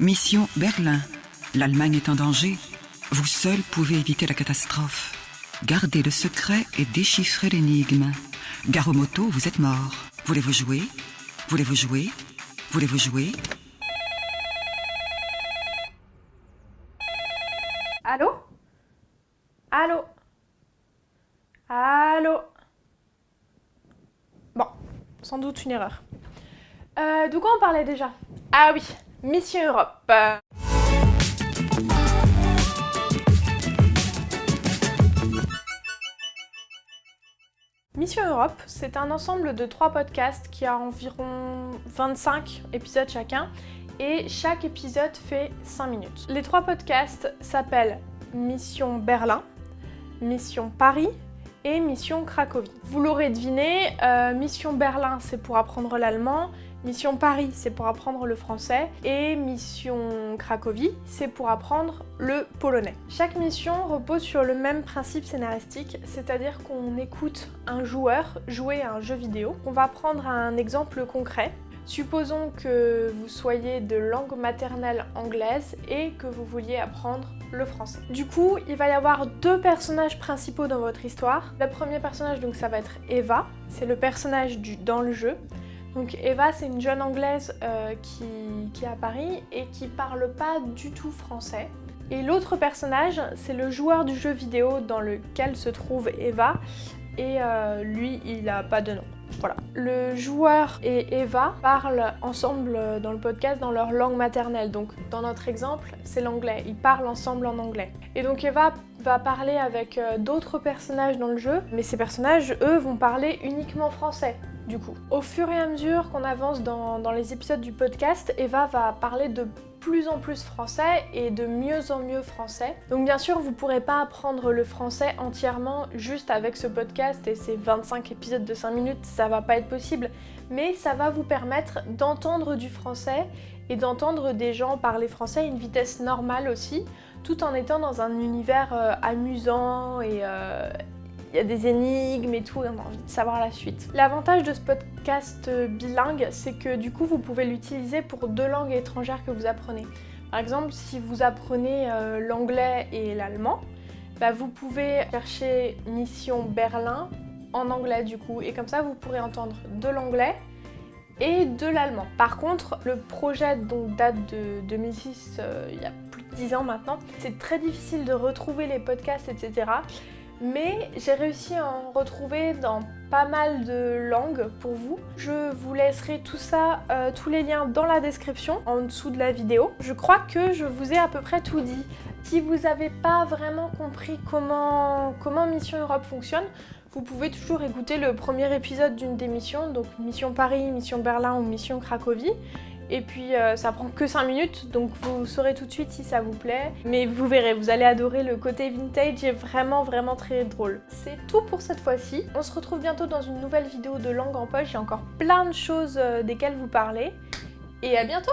Mission Berlin. L'Allemagne est en danger. Vous seul pouvez éviter la catastrophe. Gardez le secret et déchiffrez l'énigme. Garomoto, vous êtes mort. Voulez-vous jouer? Voulez-vous jouer? Voulez-vous jouer? Allô? Allô? Allô? Bon, sans doute une erreur. Euh, de quoi on parlait déjà? Ah oui, Mission Europe. Mission Europe, c'est un ensemble de trois podcasts qui a environ 25 épisodes chacun et chaque épisode fait 5 minutes. Les trois podcasts s'appellent Mission Berlin, Mission Paris Mission Cracovie. Vous l'aurez deviné, euh, Mission Berlin c'est pour apprendre l'allemand, Mission Paris c'est pour apprendre le français et Mission Cracovie c'est pour apprendre le polonais. Chaque mission repose sur le même principe scénaristique, c'est-à-dire qu'on écoute un joueur jouer à un jeu vidéo. On va prendre un exemple concret Supposons que vous soyez de langue maternelle anglaise et que vous vouliez apprendre le français. Du coup, il va y avoir deux personnages principaux dans votre histoire. Le premier personnage, donc ça va être Eva, c'est le personnage du, dans le jeu. Donc Eva, c'est une jeune anglaise euh, qui, est à Paris et qui parle pas du tout français. Et l'autre personnage, c'est le joueur du jeu vidéo dans lequel se trouve Eva, et euh, lui, il a pas de nom. Le joueur et Eva parlent ensemble dans le podcast dans leur langue maternelle. Donc dans notre exemple, c'est l'anglais. Ils parlent ensemble en anglais. Et donc Eva va parler avec euh, d'autres personnages dans le jeu, mais ces personnages, eux, vont parler uniquement français du coup. Au fur et à mesure qu'on avance dans, les épisodes du podcast, Eva va parler de plus en plus français et de mieux en mieux français. Donc bien sûr, vous pourrez pas apprendre le français entièrement juste avec ce podcast et ces 25 épisodes de 5 minutes, ça va pas être possible, mais ça va vous permettre d'entendre du français et d'entendre des gens parler français à une vitesse normale aussi, tout en étant dans un univers euh, amusant et, euh, y a des énigmes et tout, et on a envie de savoir la suite. L'avantage de ce podcast bilingue, c'est que du coup, vous pouvez l'utiliser pour deux langues étrangères que vous apprenez. Par exemple, si vous apprenez euh, l'anglais et l'allemand, bah, vous pouvez chercher Mission Berlin en anglais du coup, et comme ça, vous pourrez entendre de l'anglais et de l'allemand. Par contre, le projet donc, date de 2006, euh, il y a plus de 10 ans maintenant. C'est très difficile de retrouver les podcasts, etc mais j'ai réussi à en retrouver dans pas mal de langues pour vous. Je vous laisserai tout ça, euh, tous les liens dans la description, en dessous de la vidéo. Je crois que je vous ai à peu près tout dit. Si vous n'avez pas vraiment compris comment, comment Mission Europe fonctionne, vous pouvez toujours écouter le premier épisode d'une des missions, donc Mission Paris, Mission Berlin ou Mission Cracovie. Et puis euh, ça prend que 5 minutes, donc vous saurez tout de suite si ça vous plaît. Mais vous verrez, vous allez adorer le côté vintage, est vraiment vraiment très drôle. C'est tout pour cette fois-ci. On se retrouve bientôt dans une nouvelle vidéo de langue en poche, j'ai encore plein de choses euh, desquelles vous parler. Et à bientôt